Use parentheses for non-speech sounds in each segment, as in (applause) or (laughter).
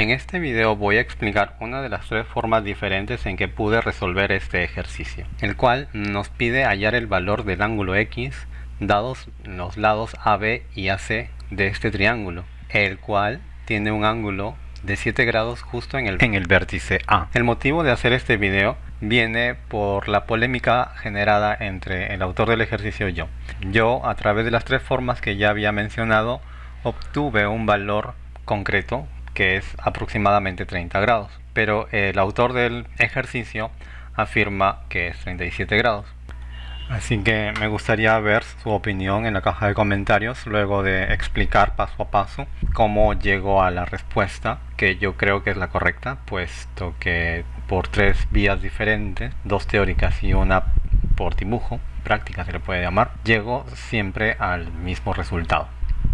En este video voy a explicar una de las tres formas diferentes en que pude resolver este ejercicio, el cual nos pide hallar el valor del ángulo X dados los lados AB y AC de este triángulo, el cual tiene un ángulo de 7 grados justo en el, vértice A. El motivo de hacer este video viene por la polémica generada entre el autor del ejercicio y yo. Yo, a través de las tres formas que ya había mencionado, obtuve un valor concreto que es aproximadamente 30 grados, pero el autor del ejercicio afirma que es 37 grados. Así que me gustaría ver su opinión en la caja de comentarios luego de explicar paso a paso cómo llegó a la respuesta que yo creo que es la correcta, puesto que por tres vías diferentes, dos teóricas y una por dibujo, práctica se le puede llamar, llego siempre al mismo resultado.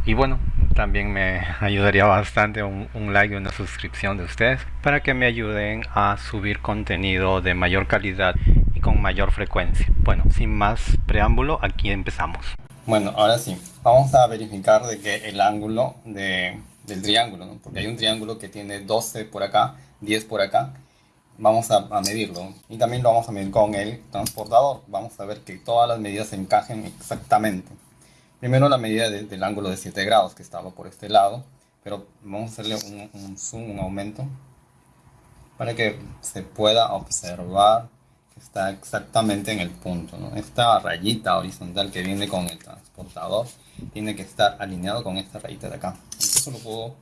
Y bueno, también me ayudaría bastante un, un, like y una suscripción de ustedes para que me ayuden a subir contenido de mayor calidad y con mayor frecuencia. Bueno, sin más preámbulo, aquí empezamos. Bueno, ahora sí, vamos a verificar de que el ángulo de, del triángulo, ¿no? porque hay un triángulo que tiene 12 por acá, 10 por acá, vamos a, a, medirlo y también lo vamos a medir con el transportador. Vamos a ver que todas las medidas encajen exactamente. Primero la medida de, del ángulo de 7 grados que estaba por este lado, pero vamos a hacerle un, un zoom, un aumento, para que se pueda observar que está exactamente en el punto. ¿no? Esta rayita horizontal que viene con el transportador tiene que estar alineado con esta rayita de acá. Entonces lo puedo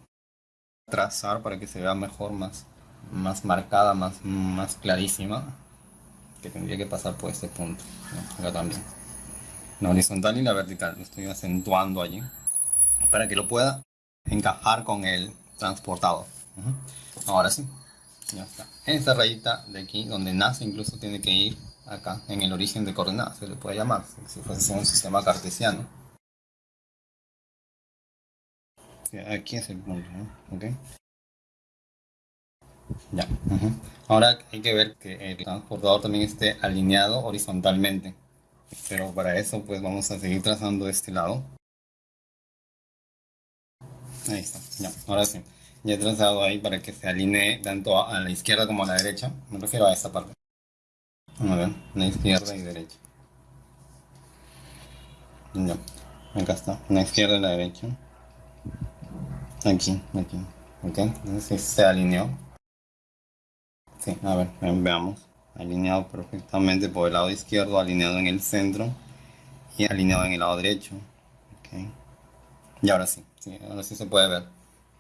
trazar para que se vea mejor, más, más marcada, más, más clarísima, que tendría que pasar por este punto. ¿no? Acá también la horizontal y la vertical. Lo estoy acentuando allí para que lo pueda encajar con el transportador. -huh. Ahora sí, ya está. Esta rayita de aquí, donde nace, incluso tiene que ir acá, en el origen de coordenadas, se le puede llamar, si fuese un sistema cartesiano. Aquí es el punto, ¿no? ¿ok? Ya. Ahora hay que ver que el transportador también esté alineado horizontalmente pero para eso pues vamos a seguir trazando este lado. Ahí está, ya, ahora sí. Ya he trazado ahí para que se alinee tanto a la izquierda como a la derecha. Me refiero a esta parte. A ver, la izquierda y derecha. Ya, acá está, la izquierda y la derecha. Aquí, aquí ok, entonces se alineó. Sí, a ver, veamos alineado perfectamente por el lado izquierdo, alineado en el centro y alineado en el lado derecho. Okay. Y ahora sí, sí, ahora sí se puede ver.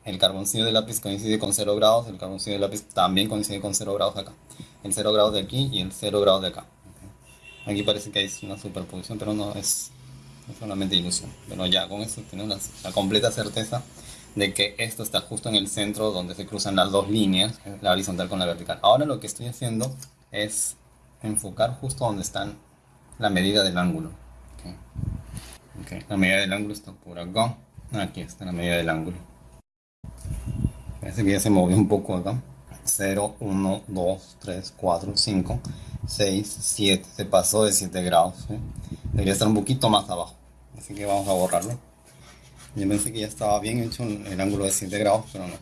El carboncillo de lápiz coincide con 0 grados, el carboncillo de lápiz también coincide con 0 grados acá. El 0 grados de aquí y el 0 grados de acá. Okay. Aquí parece que hay una superposición, pero no es, es solamente ilusión. Pero ya con eso tenemos la, la completa certeza de que esto está justo en el centro donde se cruzan las dos líneas, la horizontal con la vertical. Ahora lo que estoy haciendo es enfocar justo donde están la medida del ángulo. Okay. Okay. La medida del ángulo está por acá. Aquí está la medida del ángulo. Parece que ya se movió un poco acá. 0, 1, 2, 3, 4, 5, 6, 7. Se pasó de 7 grados. ¿eh? Debería estar un poquito más abajo. Así que vamos a borrarlo. Yo pensé que ya estaba bien hecho el ángulo de 7 grados, pero no.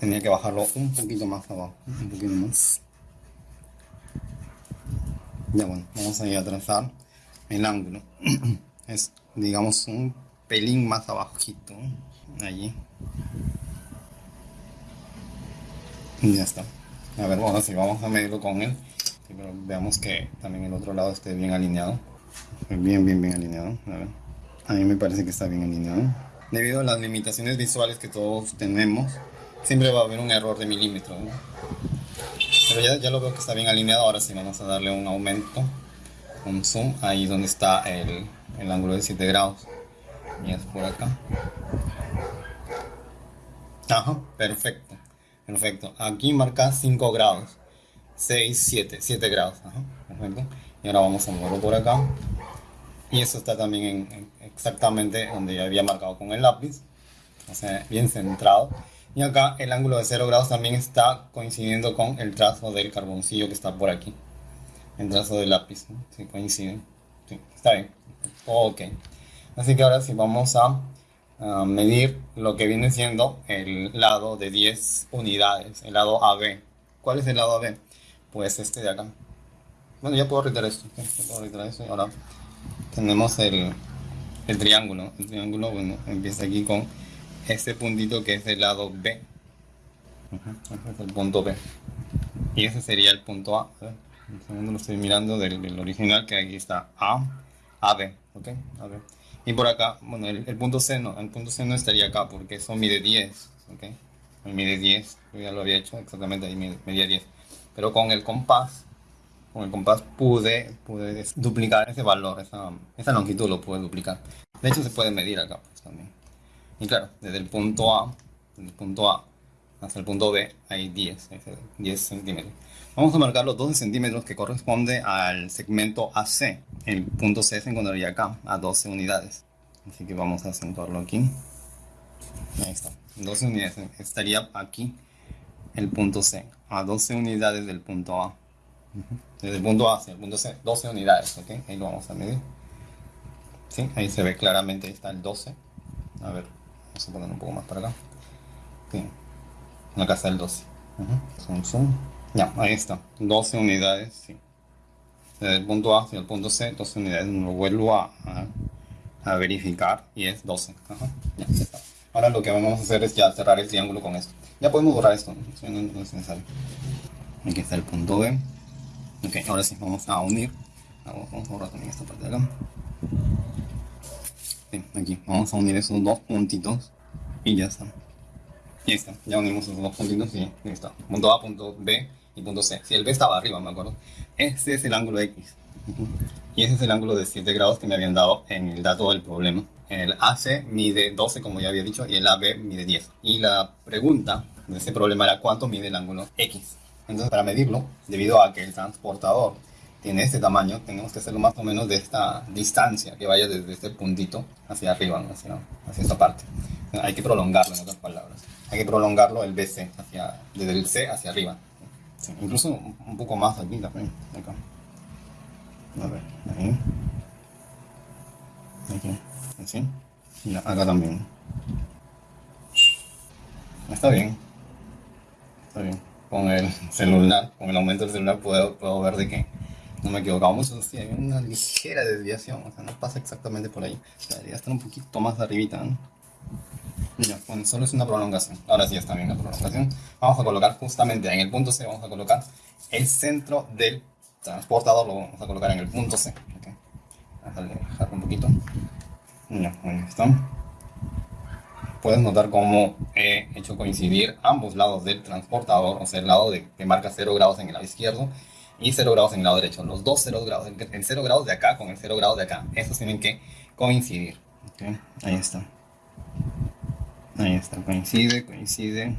Tenía que bajarlo un poquito más abajo. Un poquito más. Ya bueno, vamos a ir a trazar el ángulo. (clears throat) es, digamos, un pelín más abajito. Allí. Ya está. A ver, bueno, si vamos a medirlo con él. Pero veamos que también el otro lado esté bien alineado. Bien, bien, bien alineado. A mí me parece que está bien alineado. Debido a las limitaciones visuales que todos tenemos, siempre va a haber un error de milímetro. ¿no? Pero ya, ya, lo veo que está bien alineado. Ahora sí vamos a darle un aumento, un zoom, ahí donde está el, el ángulo de 7 grados. Y es por acá. Ajá, perfecto. Perfecto. Aquí marca 5 grados. 6, 7, 7 grados. Perfecto. Y ahora vamos a moverlo por acá. Y eso está también en, en exactamente donde ya había marcado con el lápiz. O sea, bien centrado. Y acá el ángulo de 0 grados también está coincidiendo con el trazo del carboncillo que está por aquí. El trazo del lápiz, ¿no? Sí, coincide. Está bien. Ok. Así que ahora sí vamos a medir lo que viene siendo el lado de 10 unidades, el lado AB. ¿Cuál es el lado AB? Pues este de acá. Bueno, ya puedo retirar esto. puedo esto y ahora tenemos el, el triángulo. El triángulo, bueno, empieza aquí con este puntito que es el lado B. Este es el punto B. Y ese sería el punto A. Un segundo lo estoy mirando del, original que aquí está A, AB. ¿Ok? Y por acá, bueno, el, punto C no, el punto C no estaría acá porque eso mide 10, ¿ok? Mide 10, yo ya lo había hecho exactamente ahí medía 10. Pero con el compás, con el compás pude, pude duplicar ese valor, esa, esa longitud lo pude duplicar. De hecho se puede medir acá. Y claro, desde el punto A, desde el punto A hasta el punto B hay 10, 10 centímetros. Vamos a marcar los 12 centímetros que corresponde al segmento AC. El punto C se encontraría acá, a 12 unidades. Así que vamos a acentuarlo aquí. Ahí está, 12 unidades. Estaría aquí el punto C, a 12 unidades del punto A. Desde el punto A hacia el punto C, 12 unidades, ¿ok? Ahí lo vamos a medir. ¿Sí? Ahí se ve claramente, ahí está el 12. A ver, vamos a poner un poco más para acá. Sí. Acá está el 12. Zoom, zoom. Ya, ahí está. 12 unidades, sí. Desde el punto A hacia el punto C, 12 unidades. Lo vuelvo a, verificar y es 12. Ya, está. Ahora lo que vamos a hacer es ya cerrar el triángulo con esto. Ya podemos borrar esto. Aquí está el punto B. Ok, ahora sí, vamos a unir. Vamos a borrar también esta parte de acá. Aquí, vamos a unir esos dos puntitos y ya está. Y está, ya unimos esos dos puntitos y ahí está. Punto A, punto B y punto C. Si el B estaba arriba, me acuerdo. Este es el ángulo X. Y ese es el ángulo de 7 grados que me habían dado en el dato del problema. El AC mide 12, como ya había dicho, y el AB mide 10. Y la pregunta de ese problema era cuánto mide el ángulo X. Entonces, para medirlo, debido a que el transportador tiene este tamaño, tenemos que hacerlo más o menos de esta distancia, que vaya desde este puntito hacia arriba, hacia, hacia esta parte. Hay que prolongarlo, en otras palabras. Hay que prolongarlo el BC, hacia, desde el C hacia arriba. incluso un poco más aquí también. Acá. Aquí, así. Y acá también. Está bien. Está bien. Con el celular, con el aumento del celular puedo, ver de que no me equivocamos, sí, hay una (laughs) ligera desviación, o sea, no pasa exactamente por ahí. debería estar un poquito más arribita, ¿no? Bueno, solo es una prolongación. Ahora sí está bien la prolongación. Vamos a colocar justamente en el punto C, vamos a colocar el centro del transportador, lo vamos a colocar en el punto C. Okay. Vamos a dejarlo un poquito. Ya, ahí está. Puedes notar cómo he hecho coincidir ambos lados del transportador, o sea, el lado de, que marca 0 grados en el lado izquierdo y 0 grados en el lado derecho. Los dos 0 grados, el 0 grados de acá con el 0 grados de acá, esos tienen que coincidir. Okay. Ahí está. Ahí está, coincide, coincide.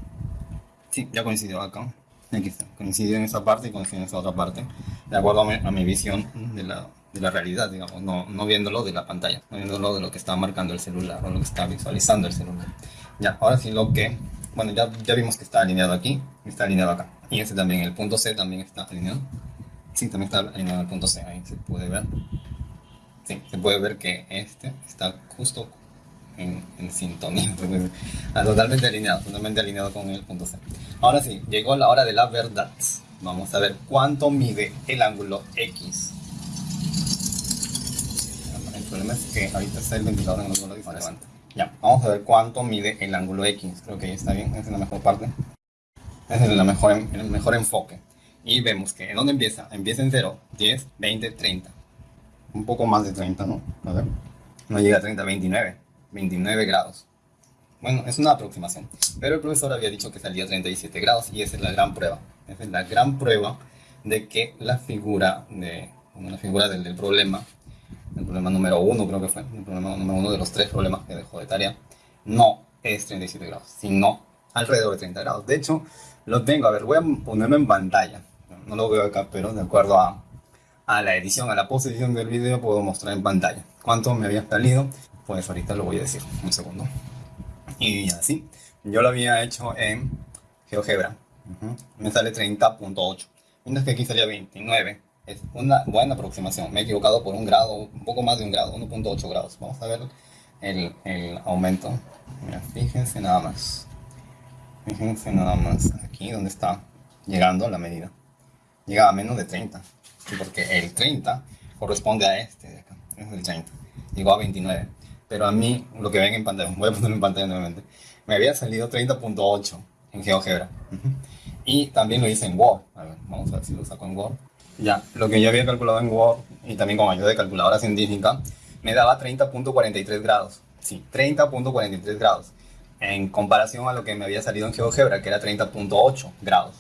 Sí, ya coincidió acá. Aquí está, coincide en esa parte y coincide en esa otra parte. De acuerdo a mi, visión de la, de la, realidad, digamos, no, no viéndolo de la pantalla, no viéndolo de lo que está marcando el celular o lo que está visualizando el celular. Ya, ahora sí lo que, bueno, ya, ya vimos que está alineado aquí y está alineado acá. Y este también, el punto C también está alineado. Sí, también está alineado el punto C, ahí se puede ver. Sí, se puede ver que este está justo en, sintonía, (laughs) ah, totalmente alineado, totalmente alineado con el punto C. Ahora sí, llegó la hora de la verdad. Vamos a ver cuánto mide el ángulo X. El problema es que ahorita está el ventilador en el ángulo Ya, vamos a ver cuánto mide el ángulo X. Creo que ahí está bien, esa es la mejor parte. Ese es la mejor, el mejor enfoque. Y vemos que, ¿en dónde empieza? Empieza en 0, 10, 20, 30. Un poco más de 30, ¿no? A ver. No llega a 30, 29. 29 grados. Bueno, es una aproximación, pero el profesor había dicho que salía 37 grados y esa es la gran prueba. Esa es la gran prueba de que la figura, de, la figura del, del problema, el problema número uno creo que fue, el problema número uno de los tres problemas que dejó de tarea, no es 37 grados, sino alrededor de 30 grados. De hecho, lo tengo, a ver, voy a ponerlo en pantalla. No lo veo acá, pero de acuerdo a, a la edición, a la posición del video, puedo mostrar en pantalla cuánto me había salido pues ahorita lo voy a decir, un segundo. Y así, yo lo había hecho en GeoGebra. Me sale 30.8. Mientras que aquí salía 29. Es una buena aproximación. Me he equivocado por un grado, un poco más de un grado, 1.8 grados. Vamos a ver el, el aumento. Mira, fíjense nada más. Fíjense nada más aquí donde está llegando la medida. Llega a menos de 30. Porque el 30 corresponde a este de acá. Es el 30. Llegó a 29. Pero a mí, lo que ven en pantalla, (laughs) voy a ponerlo en pantalla nuevamente, me había salido 30.8 en GeoGebra. Y también lo hice en Word. A ver, vamos a ver si lo saco en Word. Ya, lo que yo había calculado en Word y también con ayuda de calculadora científica, me daba 30.43 grados. Sí, 30.43 grados. En comparación a lo que me había salido en GeoGebra, que era 30.8 grados.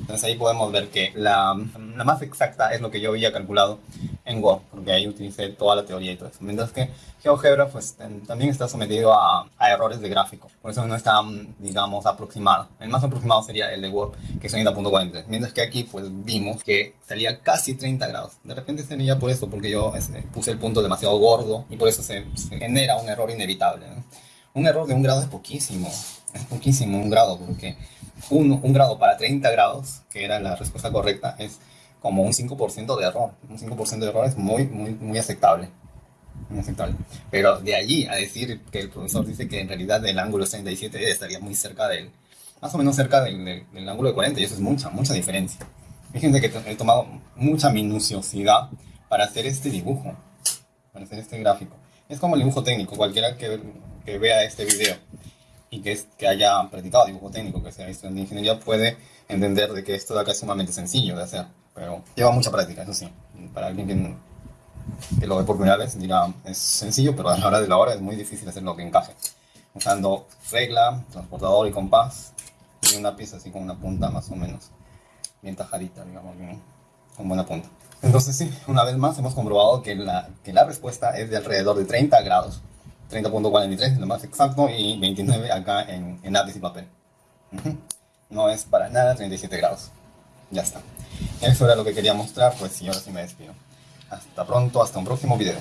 Entonces ahí podemos ver que la, la, más exacta es lo que yo había calculado en Word, porque ahí utilicé toda la teoría y todo eso. Mientras que GeoGebra pues, también está sometido a, a, errores de gráfico, por eso no está, digamos, aproximado. El más aproximado sería el de Word, que es 30.43. Mientras que aquí pues vimos que salía casi 30 grados. De repente sería por eso, porque yo este, puse el punto demasiado gordo y por eso se, se genera un error inevitable. ¿no? Un error de un grado es poquísimo, es poquísimo un grado, porque un, un, grado para 30 grados, que era la respuesta correcta, es como un 5% de error. Un 5% de error es muy, muy, muy aceptable. Muy aceptable. Pero de allí a decir que el profesor dice que en realidad el ángulo es 37 estaría muy cerca del, más o menos cerca del, del, del ángulo de 40, y eso es mucha, mucha diferencia. Fíjense que he tomado mucha minuciosidad para hacer este dibujo, para hacer este gráfico. Es como el dibujo técnico, cualquiera que, que vea este video y que, es, que haya practicado dibujo técnico, que sea visto en ingeniería, puede entender de que esto de acá es sumamente sencillo de hacer, pero lleva mucha práctica, eso sí. Para alguien que, que lo ve por primera vez dirá, es sencillo, pero a la hora de la hora es muy difícil hacerlo que encaje. Usando regla, transportador y compás, y una pieza así con una punta más o menos bien tajadita, digamos, bien, con buena punta. Entonces sí, una vez más hemos comprobado que la, que la respuesta es de alrededor de 30 grados. 30.43 lo más exacto y 29 acá en, en lápiz y papel. No es para nada 37 grados. Ya está. Eso era lo que quería mostrar, pues y ahora sí me despido. Hasta pronto, hasta un próximo video.